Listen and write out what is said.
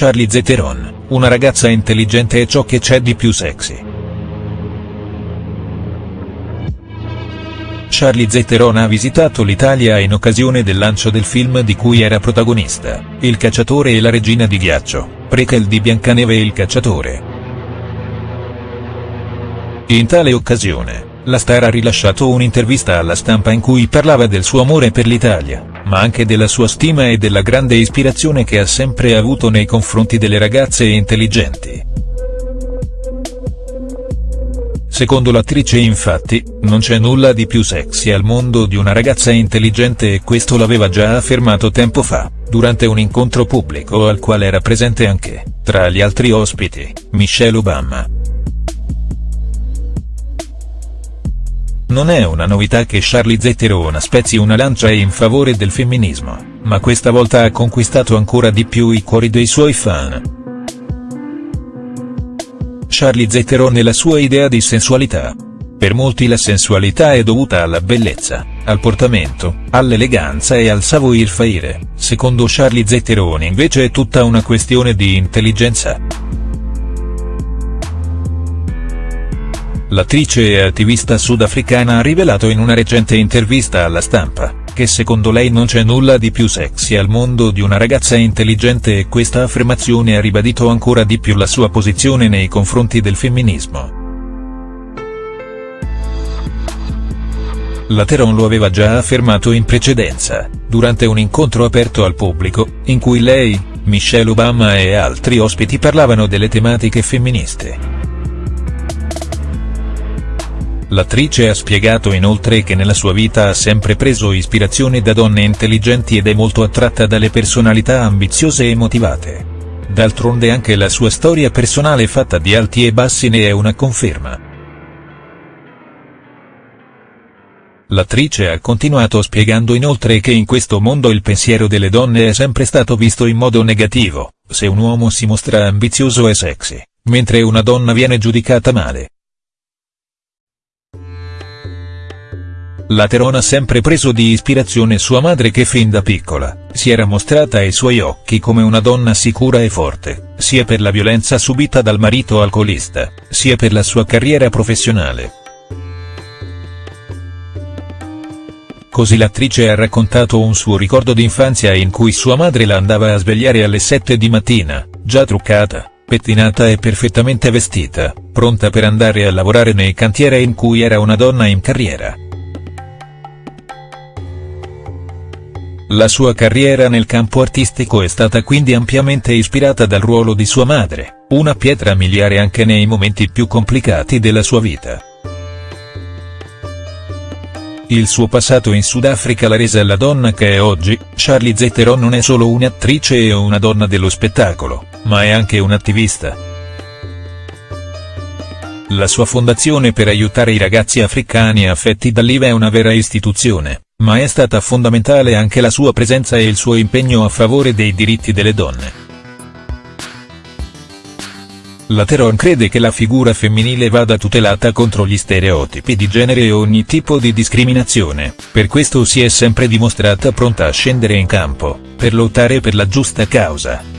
Charlize Theron, una ragazza intelligente è ciò che c'è di più sexy. Charlize Theron ha visitato l'Italia in occasione del lancio del film di cui era protagonista, Il cacciatore e la regina di ghiaccio, prequel di Biancaneve e il cacciatore. In tale occasione, la star ha rilasciato un'intervista alla stampa in cui parlava del suo amore per l'Italia, ma anche della sua stima e della grande ispirazione che ha sempre avuto nei confronti delle ragazze intelligenti. Secondo l'attrice infatti, non c'è nulla di più sexy al mondo di una ragazza intelligente e questo l'aveva già affermato tempo fa, durante un incontro pubblico al quale era presente anche, tra gli altri ospiti, Michelle Obama. Non è una novità che Charlize Theron spezzi una lancia in favore del femminismo, ma questa volta ha conquistato ancora di più i cuori dei suoi fan. Charlize Theron e la sua idea di sensualità. Per molti la sensualità è dovuta alla bellezza, al portamento, all'eleganza e al savoir-faire, secondo Charlize Theron invece è tutta una questione di intelligenza. L'attrice e attivista sudafricana ha rivelato in una recente intervista alla stampa, che secondo lei non c'è nulla di più sexy al mondo di una ragazza intelligente e questa affermazione ha ribadito ancora di più la sua posizione nei confronti del femminismo. La Teron lo aveva già affermato in precedenza, durante un incontro aperto al pubblico, in cui lei, Michelle Obama e altri ospiti parlavano delle tematiche femministe. L'attrice ha spiegato inoltre che nella sua vita ha sempre preso ispirazione da donne intelligenti ed è molto attratta dalle personalità ambiziose e motivate. D'altronde anche la sua storia personale fatta di alti e bassi ne è una conferma. L'attrice ha continuato spiegando inoltre che in questo mondo il pensiero delle donne è sempre stato visto in modo negativo, se un uomo si mostra ambizioso e sexy, mentre una donna viene giudicata male. La Terona ha sempre preso di ispirazione sua madre che fin da piccola, si era mostrata ai suoi occhi come una donna sicura e forte, sia per la violenza subita dal marito alcolista, sia per la sua carriera professionale. Così l'attrice ha raccontato un suo ricordo d'infanzia in cui sua madre la andava a svegliare alle 7 di mattina, già truccata, pettinata e perfettamente vestita, pronta per andare a lavorare nei cantieri in cui era una donna in carriera. La sua carriera nel campo artistico è stata quindi ampiamente ispirata dal ruolo di sua madre, una pietra miliare anche nei momenti più complicati della sua vita. Il suo passato in Sudafrica l'ha resa la donna che è oggi, Charlize Theron non è solo un'attrice e una donna dello spettacolo, ma è anche un'attivista. La sua fondazione per aiutare i ragazzi africani affetti dall'IVA è una vera istituzione ma è stata fondamentale anche la sua presenza e il suo impegno a favore dei diritti delle donne. La Teron crede che la figura femminile vada tutelata contro gli stereotipi di genere e ogni tipo di discriminazione, per questo si è sempre dimostrata pronta a scendere in campo, per lottare per la giusta causa.